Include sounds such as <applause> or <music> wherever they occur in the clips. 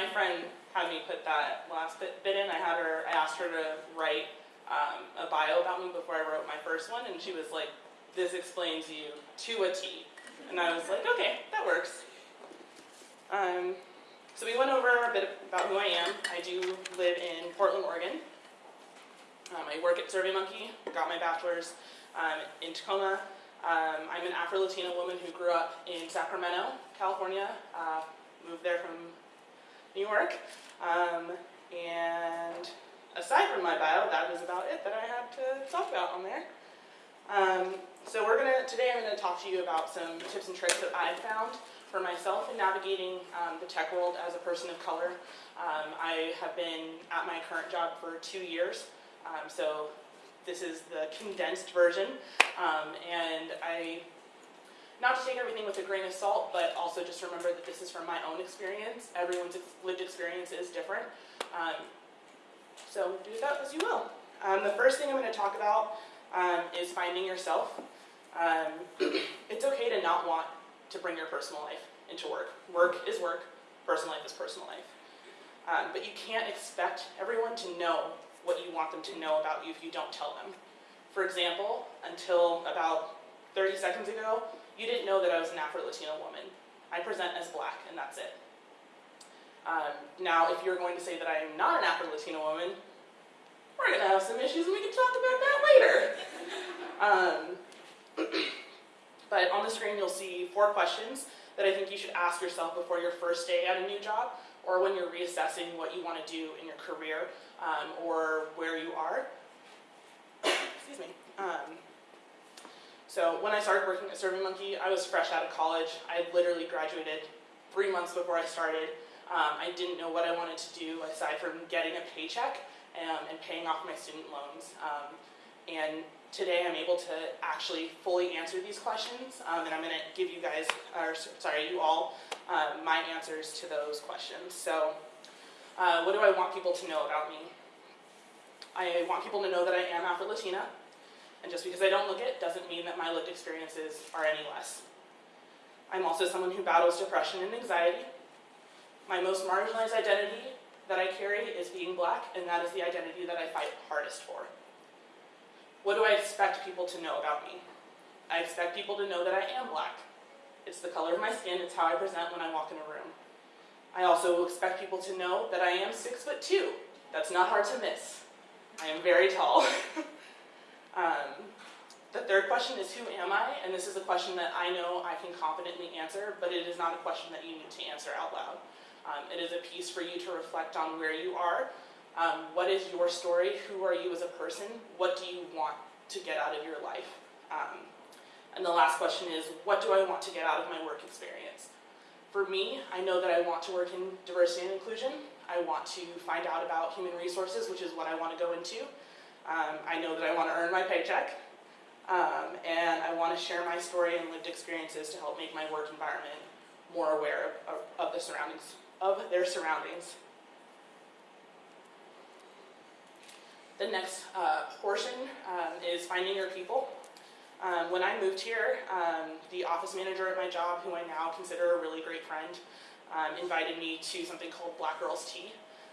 my friend had me put that last bit, bit in. I had her, I asked her to write um, a bio about me before I wrote my first one, and she was like, "This explains you to a T." And I was like, "Okay, that works." Um, so we went over a bit about who I am. I do live in Portland, Oregon. Um, I work at SurveyMonkey. Got my bachelor's um, in Tacoma. Um, I'm an Afro-Latina woman who grew up in Sacramento, California. Uh, moved there from New York. Um, and aside from my bio, that is about it that I had to talk about on there. Um, so we're gonna today I'm to talk to you about some tips and tricks that I've found for myself in navigating um, the tech world as a person of color. Um, I have been at my current job for two years, um, so this is the condensed version, um, and I not to take everything with a grain of salt, but also just remember that this is from my own experience. Everyone's lived experience is different. Um, so do that as you will. Um, the first thing I'm going to talk about um, is finding yourself. Um, <clears throat> it's okay to not want to bring your personal life into work. Work is work, personal life is personal life. Um, but you can't expect everyone to know what you want them to know about you if you don't tell them. For example, until about 30 seconds ago, you didn't know that I was an Afro-Latino woman. I present as black, and that's it. Um, now, if you're going to say that I am not an Afro-Latino woman, we're going to have some issues, and we can talk about that later. <laughs> Um, <clears throat> but on the screen, you'll see four questions that I think you should ask yourself before your first day at a new job, or when you're reassessing what you want to do in your career, um, or where you are. <coughs> Excuse me. Um, so when I started working at SurveyMonkey, I was fresh out of college. I had literally graduated three months before I started. Um, I didn't know what I wanted to do aside from getting a paycheck um, and paying off my student loans. Um, and today I'm able to actually fully answer these questions, um, and I'm going to give you guys, or sorry, you all, uh, my answers to those questions. So uh, what do I want people to know about me? I want people to know that I am Afro-Latina. And just because I don't look it doesn't mean that my lived experiences are any less. I'm also someone who battles depression and anxiety. My most marginalized identity that I carry is being black, and that is the identity that I fight hardest for. What do I expect people to know about me? I expect people to know that I am black. It's the color of my skin, it's how I present when I walk in a room. I also expect people to know that I am six foot two. That's not hard to miss. I am very tall. <laughs> Um, the third question is who am I? And this is a question that I know I can confidently answer, but it is not a question that you need to answer out loud. Um, it is a piece for you to reflect on where you are. Um, what is your story? Who are you as a person? What do you want to get out of your life? Um, and the last question is, what do I want to get out of my work experience? For me, I know that I want to work in diversity and inclusion. I want to find out about human resources, which is what I want to go into. Um, I know that I want to earn my paycheck, um, and I want to share my story and lived experiences to help make my work environment more aware of, of, of the surroundings, of their surroundings. The next uh, portion um, is finding your people. Um, when I moved here, um, the office manager at my job, who I now consider a really great friend, um, invited me to something called Black Girls Tea.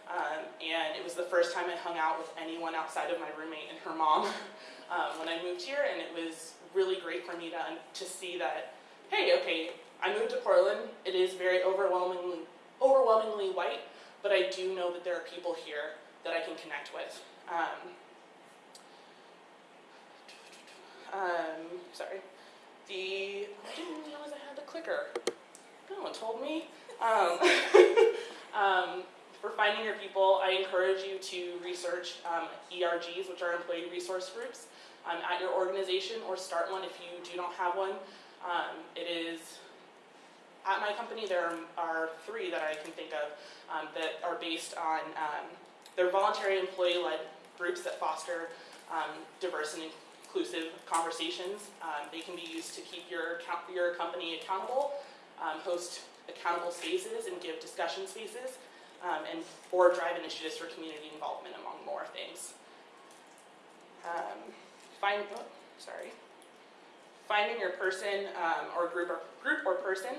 Um, and it was the first time I hung out with anyone outside of my roommate and her mom <laughs> um, when I moved here, and it was really great for me to, to see that, hey, okay, I moved to Portland, it is very overwhelmingly, overwhelmingly white, but I do know that there are people here that I can connect with. Um, um, sorry. The, I didn't realize I had the clicker. No one told me. Um, <laughs> um, for finding your people, I encourage you to research um, ERGs, which are employee resource groups, um, at your organization or start one if you do not have one. Um, it is, at my company there are three that I can think of um, that are based on, um, they're voluntary employee-led groups that foster um, diverse and inclusive conversations. they can be used to keep your, your company accountable, host accountable spaces and give discussion spaces um, and or drive initiatives for community involvement among more things. Um, find, oh, sorry. Finding your person um, or group or group or person.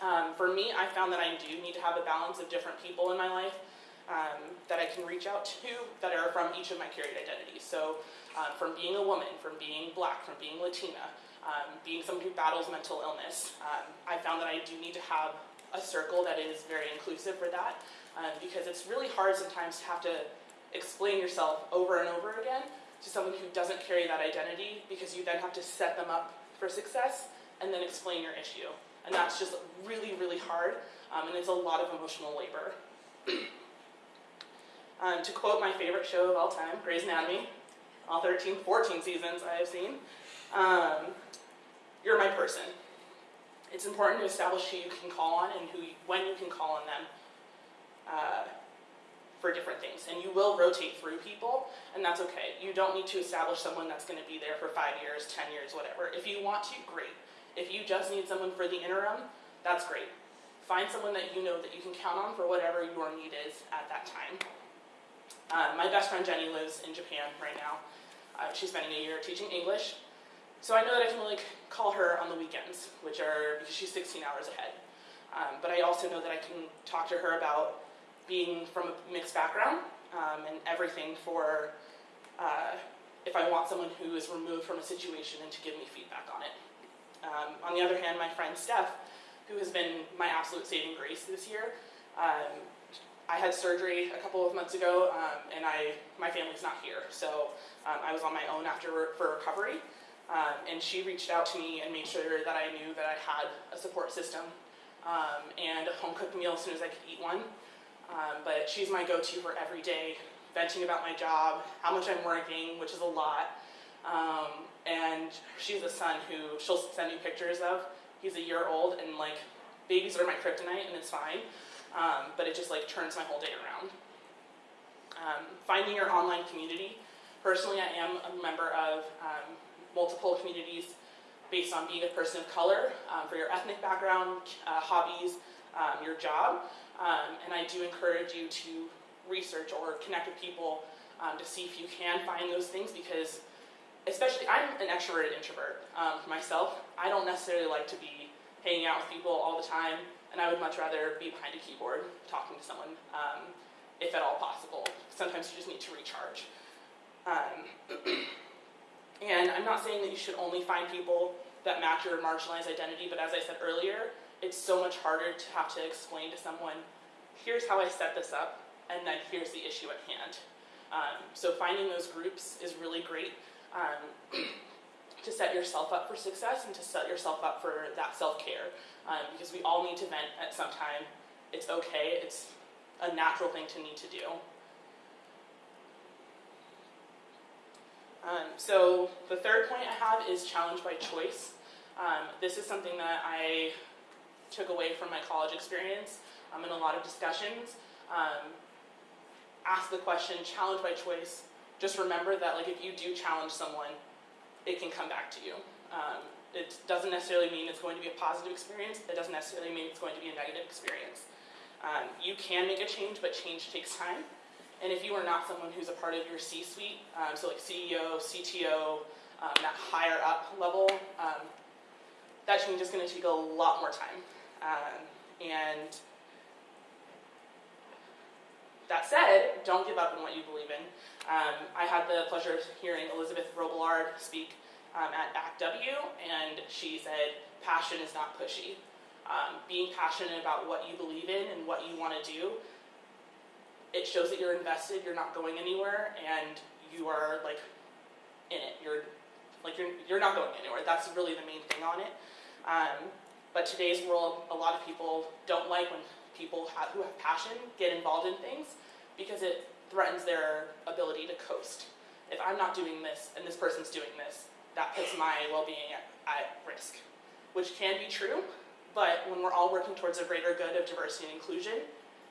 Um, for me, I found that I do need to have a balance of different people in my life um, that I can reach out to that are from each of my carried identities. So, um, from being a woman, from being black, from being Latina, being someone who battles mental illness, I found that I do need to have a circle that is very inclusive for that um, because it's really hard sometimes to have to explain yourself over and over again to someone who doesn't carry that identity because you then have to set them up for success and then explain your issue. And that's just really, really hard, um, and it's a lot of emotional labor. <clears throat> um, to quote my favorite show of all time, Grey's Anatomy, all 13, 14 seasons I have seen, um, you're my person. It's important to establish who you can call on and who you, when you can call on them uh, for different things. And you will rotate through people, and that's okay. You don't need to establish someone that's going to be there for five years, ten years, whatever. If you want to, great. If you just need someone for the interim, that's great. Find someone that you know that you can count on for whatever your need is at that time. Uh, my best friend Jenny lives in Japan right now. Uh, she's spending a year teaching English. So I know that I can only call her on the weekends, which are because she's 16 hours ahead. Um, but I also know that I can talk to her about being from a mixed background um, and everything for uh, if I want someone who is removed from a situation and to give me feedback on it. Um, on the other hand, my friend Steph, who has been my absolute saving grace this year, um, I had surgery a couple of months ago, um, and I my family's not here, so um, I was on my own after for recovery. Um, and she reached out to me and made sure that I knew that I had a support system um, and a home cooked meal as soon as I could eat one. Um, but she's my go-to for every day, venting about my job, how much I'm working, which is a lot. Um, and she's a son who she'll send me pictures of. He's a year old, and like babies are my kryptonite, and it's fine. Um, but it just like turns my whole day around. Um, finding your online community. Personally, I am a member of multiple communities based on being a person of color, um, for your ethnic background, uh, hobbies, um, your job. Um, and I do encourage you to research or connect with people um, to see if you can find those things because especially I'm an extroverted introvert um, myself. I don't necessarily like to be hanging out with people all the time and I would much rather be behind a keyboard talking to someone um, if at all possible. Sometimes you just need to recharge. <clears throat> And I'm not saying that you should only find people that match your marginalized identity, but as I said earlier, it's so much harder to have to explain to someone, here's how I set this up, and then here's the issue at hand. Um, so finding those groups is really great um, <clears throat> to set yourself up for success and to set yourself up for that self-care, um, because we all need to vent at some time. It's okay, it's a natural thing to need to do. Um, so the third point I have is challenge by choice. Um, this is something that I took away from my college experience um, in a lot of discussions. Um, ask the question, challenge by choice. Just remember that like if you do challenge someone, it can come back to you. Um, it doesn't necessarily mean it's going to be a positive experience. It doesn't necessarily mean it's going to be a negative experience. Um, you can make a change, but change takes time. And if you are not someone who's a part of your C-suite, um, so like CEO, CTO, um, that higher up level, um, that change is going to take a lot more time. Um, and that said, don't give up on what you believe in. Um, I had the pleasure of hearing Elizabeth Robillard speak um, at ACTW, and she said, passion is not pushy. being passionate about what you believe in and what you want to do it shows that you're invested, you're not going anywhere, and you are like in it. You're like you're you're not going anywhere. That's really the main thing on it. Um, but today's world, a lot of people don't like when people have, who have passion get involved in things because it threatens their ability to coast. If I'm not doing this and this person's doing this, that puts my well-being at, at risk, which can be true. But when we're all working towards a greater good of diversity and inclusion,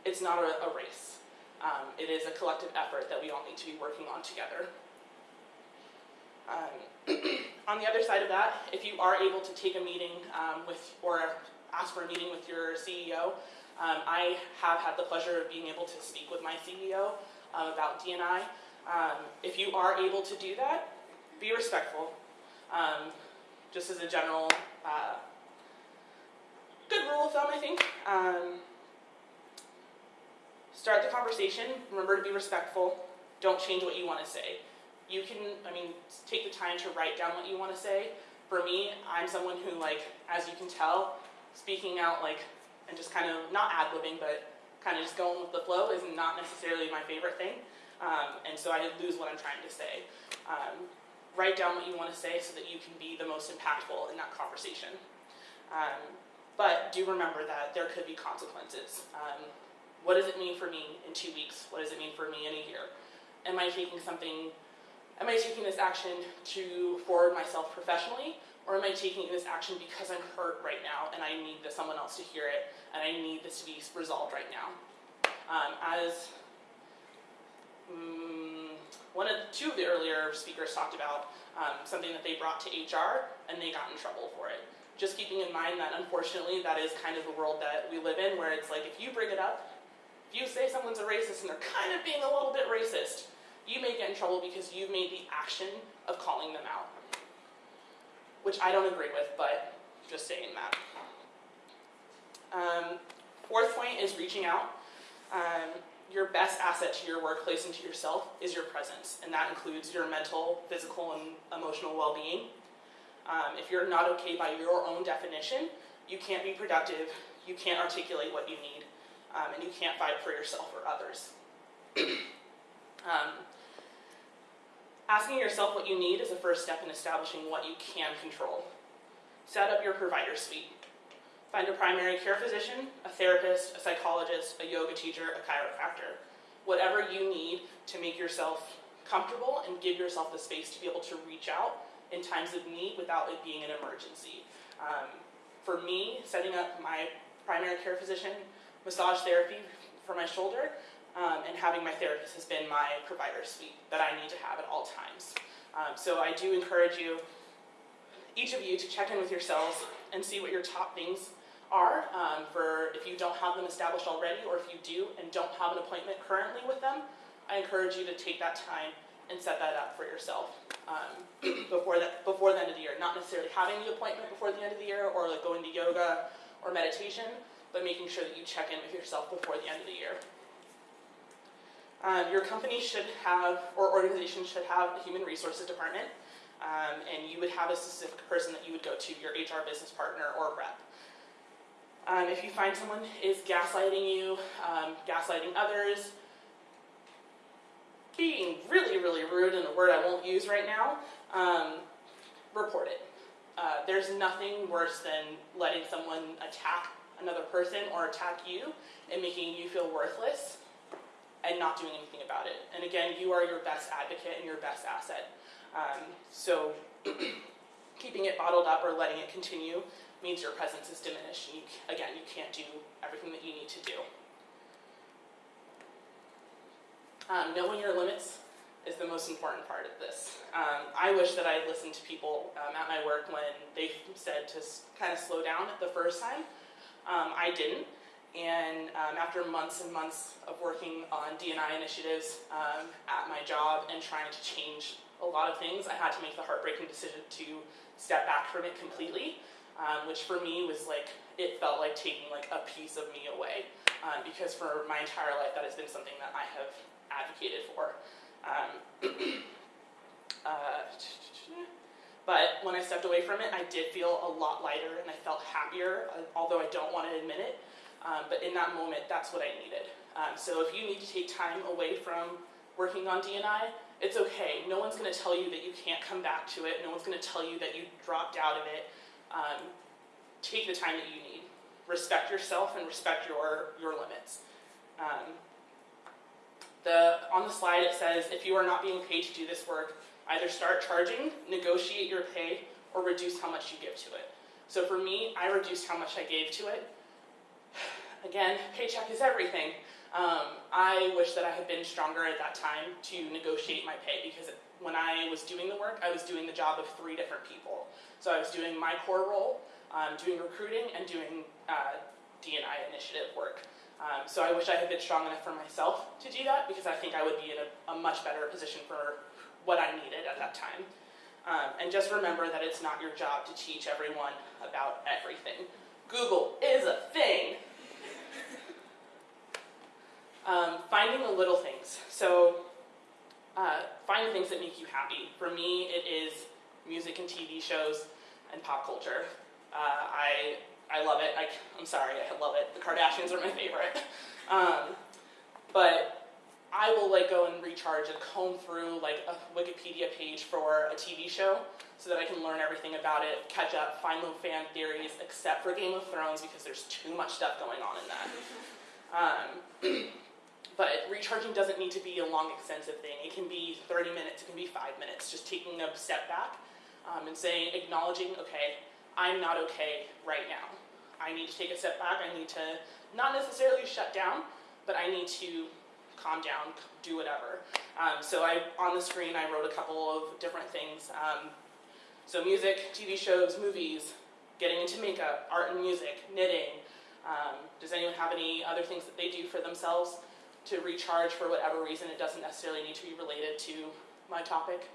it's not a, a race. Um, it is a collective effort that we all need to be working on together. Um, <clears throat> on the other side of that, if you are able to take a meeting um, with, or ask for a meeting with your CEO, um, I have had the pleasure of being able to speak with my CEO uh, about D&I. Um, if you are able to do that, be respectful. Just as a general uh, good rule of thumb, I think. Um, start the conversation. Remember to be respectful. Don't change what you want to say. You can, I mean, take the time to write down what you want to say. For me, I'm someone who, like, as you can tell, speaking out, like, and just kind of not ad libbing, but kind of just going with the flow is not necessarily my favorite thing. Um, and so I lose what I'm trying to say. Um, write down what you want to say so that you can be the most impactful in that conversation. Um, but do remember that there could be consequences. Um, what does it mean for me in two weeks? What does it mean for me in a year? Am I taking something, am I taking this action to forward myself professionally? Or am I taking this action because I'm hurt right now and I need someone else to hear it and I need this to be resolved right now? Um, as um, one of the, two of the earlier speakers talked about um, something that they brought to HR and they got in trouble for it. Just keeping in mind that unfortunately that is kind of the world that we live in where it's like if you bring it up, you say someone's a racist and they're kind of being a little bit racist, you may get in trouble because you've made the action of calling them out which I don't agree with, but just saying that. Um, fourth point is reaching out. Um, your best asset to your workplace and to yourself is your presence, and that includes your mental, physical, and emotional well-being. Um, if you're not okay by your own definition, you can't be productive, you can't articulate what you need, um, and you can't fight for yourself or others. <clears throat> um, Asking yourself what you need is a first step in establishing what you can control. Set up your provider suite. Find a primary care physician, a therapist, a psychologist, a yoga teacher, a chiropractor. Whatever you need to make yourself comfortable and give yourself the space to be able to reach out in times of need without it being an emergency. Um, for me, setting up my primary care physician massage therapy for my shoulder um, and having my therapist has been my provider suite that I need to have at all times. Um, so I do encourage you, each of you, to check in with yourselves and see what your top things are um, for if you don't have them established already or if you do and don't have an appointment currently with them, I encourage you to take that time and set that up for yourself um, <clears throat> before, the, before the end of the year. Not necessarily having the appointment before the end of the year or like going to yoga or meditation, but making sure that you check in with yourself before the end of the year. Um, your company should have, or organization should have a human resources department, um, and you would have a specific person that you would go to, your HR business partner or rep. Um, if you find someone is gaslighting you, um, gaslighting others, being really, really rude in a word I won't use right now, um, report it. Uh, there's nothing worse than letting someone attack another person or attack you and making you feel worthless and not doing anything about it. And again, you are your best advocate and your best asset. Um, so <clears throat> keeping it bottled up or letting it continue means your presence is diminished. And you, again, you can't do everything that you need to do. Um, knowing your limits is the most important part of this. Um, I wish that I had listened to people um, at my work when they said to kind of slow down the first time. Um, I didn't. And um, after months and months of working on D&I initiatives um, at my job and trying to change a lot of things, I had to make the heartbreaking decision to step back from it completely, um, which for me was like, it felt like taking like a piece of me away. Um, because for my entire life, that has been something that I have advocated for. Um, <clears throat> uh, but when I stepped away from it, I did feel a lot lighter and I felt happier, uh, although I don't want to admit it. Um, but in that moment, that's what I needed. Um, so if you need to take time away from working on D&I, it's okay. No one's going to tell you that you can't come back to it. No one's going to tell you that you dropped out of it. Um, take the time that you need. Respect yourself and respect your, your limits. Um, the, on the slide it says, if you are not being paid to do this work, either start charging, negotiate your pay, or reduce how much you give to it. So for me, I reduced how much I gave to it <sighs> Again, paycheck is everything. Um, I wish that I had been stronger at that time to negotiate my pay because when I was doing the work, I was doing the job of three different people. So I was doing my core role, um, doing recruiting, and doing uh, D&I initiative work. Um, so I wish I had been strong enough for myself to do that because I think I would be in a, a much better position for what I needed at that time. Um, and just remember that it's not your job to teach everyone about everything. Google is a thing. Um, finding the little things. So, uh, finding things that make you happy. For me, it is music and TV shows and pop culture. Uh, I I love it. I, I'm sorry, I love it. The Kardashians are my favorite. <laughs> Um, but I will like go and recharge and comb through like a Wikipedia page for a TV show so that I can learn everything about it, catch up, find the fan theories, except for Game of Thrones because there's too much stuff going on in that. Um, <clears throat> but recharging doesn't need to be a long, extensive thing. It can be 30 minutes, it can be five minutes, just taking a step back um, and saying, acknowledging, okay, I'm not okay right now. I need to take a step back. I need to not necessarily shut down, but I need to calm down, do whatever. Um, so I, on the screen, I wrote a couple of different things. Um, so music, TV shows, movies, getting into makeup, art and music, knitting. Um, does anyone have any other things that they do for themselves to recharge for whatever reason? It doesn't necessarily need to be related to my topic.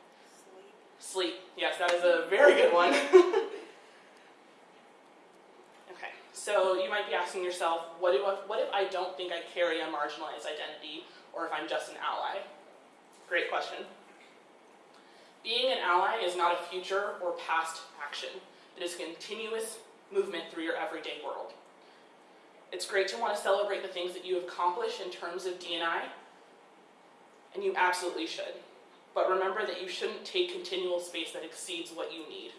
Sleep. Sleep. Yes, that is a very good one. <laughs> so you might be asking yourself, what, what if I don't think I carry a marginalized identity, or if I'm just an ally? Great question. Being an ally is not a future or past action. It is a continuous movement through your everyday world. It's great to want to celebrate the things that you accomplish in terms of D&I, and you absolutely should. But remember that you shouldn't take continual space that exceeds what you need.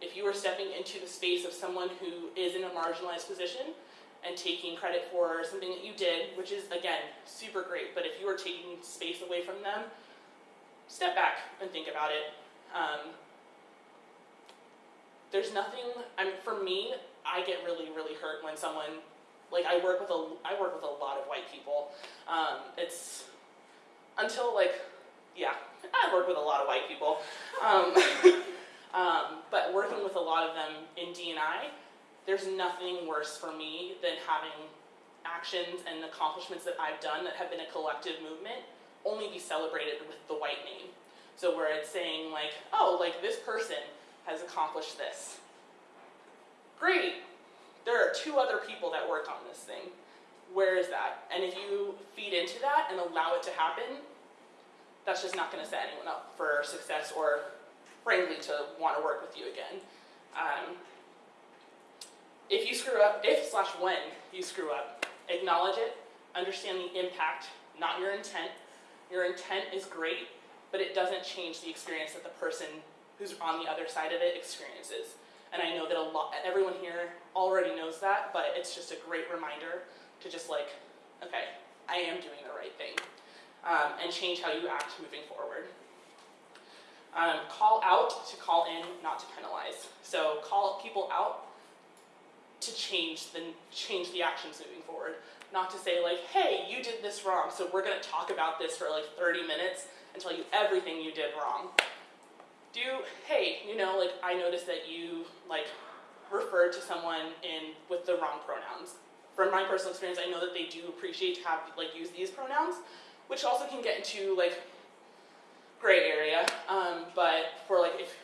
If you are stepping into the space of someone who is in a marginalized position and taking credit for something that you did, which is, again, super great, but if you are taking space away from them, step back and think about it. Um, there's nothing, I mean, for me, I get really, really hurt when someone, like I work with a, I work with a lot of white people. Um, it's, until like, yeah, <laughs> I work with a lot of white people. Um, <laughs> um, but working with a lot of them in D&I, there's nothing worse for me than having actions and accomplishments that I've done that have been a collective movement only be celebrated with the white name. So where it's saying like, oh, like this person has accomplished this. Great, there are two other people that worked on this thing. Where is that? And if you feed into that and allow it to happen, that's just not going to set anyone up for success or frankly to want to work with you again. Um, if you screw up, if slash when you screw up, acknowledge it, understand the impact, not your intent, your intent is great, but it doesn't change the experience that the person who's on the other side of it experiences. And I know that a lot, everyone here already knows that, but it's just a great reminder to just like, okay, I am doing the right thing. Um, and change how you act moving forward. Um, call out to call in, not to penalize. So call people out to change the, change the actions moving forward not to say like, hey, you did this wrong, so we're gonna talk about this for like 30 minutes and tell you everything you did wrong. Do, hey, you know, like I noticed that you like referred to someone in with the wrong pronouns. From my personal experience, I know that they do appreciate to have like use these pronouns, which also can get into like gray area. Um, but for like if,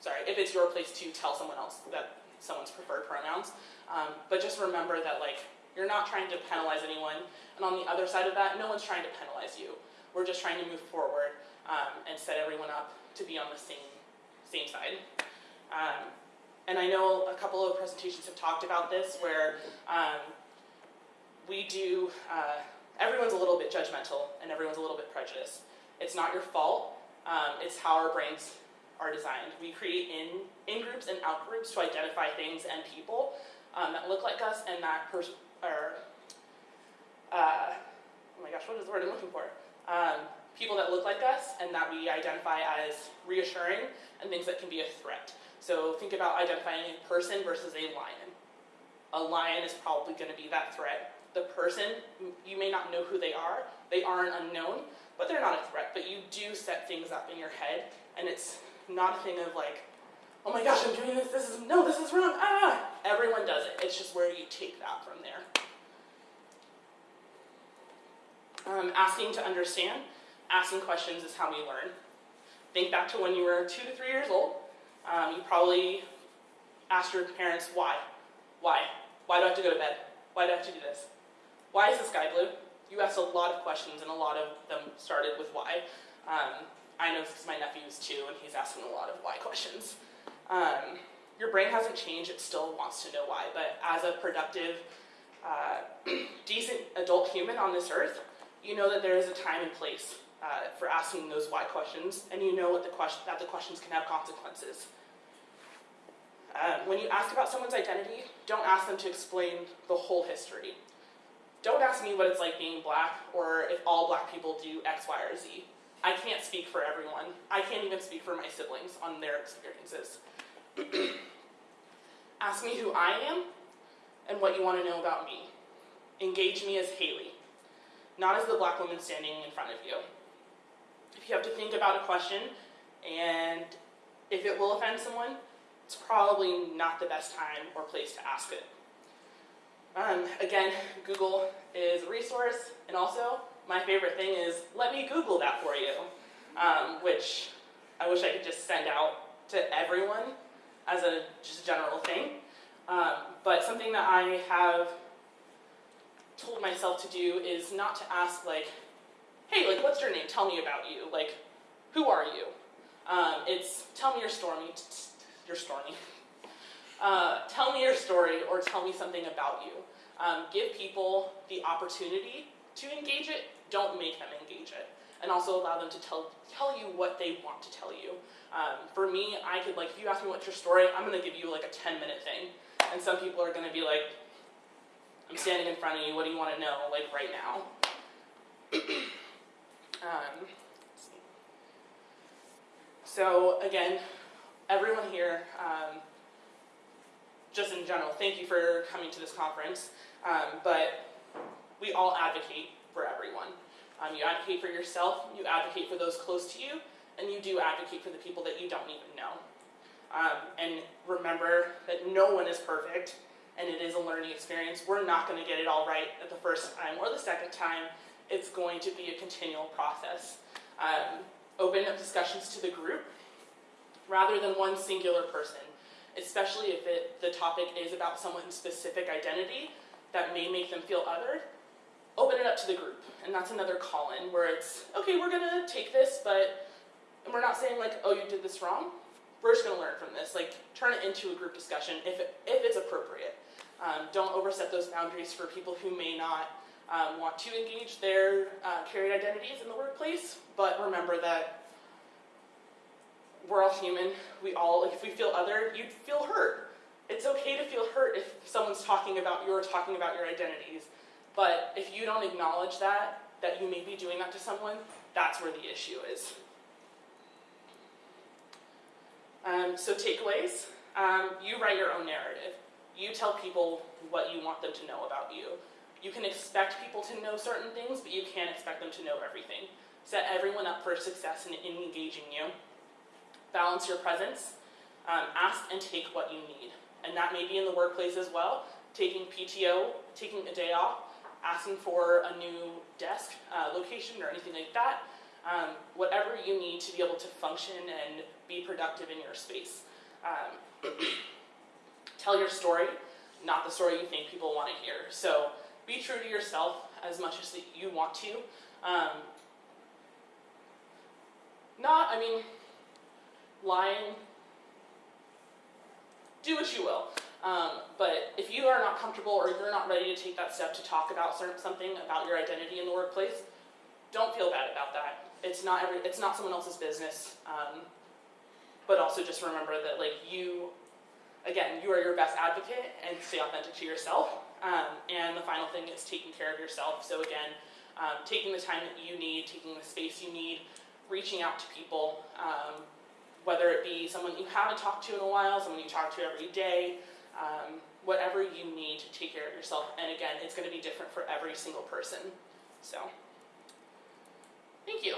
sorry, if it's your place to tell someone else that someone's preferred pronouns, um, but just remember that like you're not trying to penalize anyone. And on the other side of that, no one's trying to penalize you. We're just trying to move forward um, and set everyone up to be on the same, same side. Um, and I know a couple of presentations have talked about this where um, we do, uh, everyone's a little bit judgmental and everyone's a little bit prejudiced. It's not your fault, um, it's how our brains are designed. We create in, in groups and out groups to identify things and people um, that look like us and that or, uh, oh my gosh, what is the word I'm looking for? Um, people that look like us and that we identify as reassuring and things that can be a threat. So think about identifying a person versus a lion. A lion is probably going to be that threat. The person, you may not know who they are. They are an unknown, but they're not a threat. But you do set things up in your head, and it's not a thing of like, oh my gosh, I'm doing this, this is, no, this is wrong, ah! Everyone does it. It's just where you take that from there. Um, asking to understand, asking questions is how we learn. Think back to when you were two to three years old. Um, you probably asked your parents why. Why? Why do I have to go to bed? Why do I have to do this? Why is the sky blue? You asked a lot of questions, and a lot of them started with why. Um, I know because my nephew's two, and he's asking a lot of why questions. Um, your brain hasn't changed, it still wants to know why, but as a productive, uh, <clears throat> decent adult human on this earth, you know that there is a time and place uh, for asking those why questions, and you know what the question, that the questions can have consequences. Um, when you ask about someone's identity, don't ask them to explain the whole history. Don't ask me what it's like being black or if all black people do X, Y, or Z. I can't speak for everyone. I can't even speak for my siblings on their experiences. <clears throat> ask me who I am and what you want to know about me. Engage me as Haley, not as the black woman standing in front of you. If you have to think about a question and if it will offend someone, it's probably not the best time or place to ask it. Um, again, Google is a resource, and also my favorite thing is let me Google that for you, um, which I wish I could just send out to everyone as a just general thing. Um, but something that I have told myself to do is not to ask like, hey, like what's your name? Tell me about you. Like, who are you? Um, it's tell me your story. Your story. <laughs> Uh, tell me your story or tell me something about you. Um, give people the opportunity to engage it, don't make them engage it. And also allow them to tell, tell you what they want to tell you. Um, for me, I could like, if you ask me what's your story, I'm gonna give you like a 10 minute thing. And some people are gonna be like, I'm standing in front of you, what do you wanna know, like right now? <clears throat> um, so again, everyone here, um, just in general, thank you for coming to this conference. Um, but we all advocate for everyone. Um, you advocate for yourself, you advocate for those close to you, and you do advocate for the people that you don't even know. Um, and remember that no one is perfect, and it is a learning experience. We're not going to get it all right at the first time or the second time. It's going to be a continual process. Um, open up discussions to the group rather than one singular person, especially if it, the topic is about someone's specific identity that may make them feel othered, open it up to the group. And that's another call-in where it's, okay, we're gonna take this, but we're not saying like, oh, you did this wrong. We're just gonna learn from this. Like, turn it into a group discussion if, it, if it's appropriate. Um, don't overstep those boundaries for people who may not um, want to engage their uh, carried identities in the workplace, but remember that we're all human. We all, if we feel other, you'd feel hurt. It's okay to feel hurt if someone's talking about you or talking about your identities. But if you don't acknowledge that, that you may be doing that to someone, that's where the issue is. Um, so takeaways, um, you write your own narrative. You tell people what you want them to know about you. You can expect people to know certain things, but you can't expect them to know everything. Set everyone up for success in, in engaging you. Balance your presence. Um, ask and take what you need and that may be in the workplace as well, taking PTO, taking a day off, asking for a new desk uh, location or anything like that, um, whatever you need to be able to function and be productive in your space. Um, <clears throat> tell your story, not the story you think people want to hear. So be true to yourself as much as you want to. Um, not, I mean, lying do what you will. Um, but if you are not comfortable or you're not ready to take that step to talk about certain, something about your identity in the workplace, don't feel bad about that. It's not every, it's not someone else's business. Um, but also just remember that like you, again, you are your best advocate and stay authentic to yourself. Um, and the final thing is taking care of yourself. So again, um, taking the time that you need, taking the space you need, reaching out to people, um, whether it be someone you haven't talked to in a while, someone you talk to every day, um, whatever you need to take care of yourself. And again, it's going to be different for every single person. So, thank you.